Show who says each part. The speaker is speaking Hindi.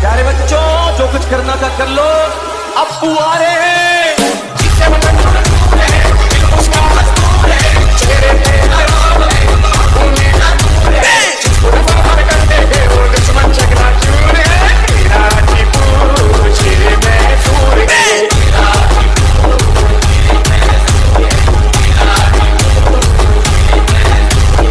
Speaker 1: प्यारे बच्चों जो कुछ करना था कर लो। अब आ रहे हैं।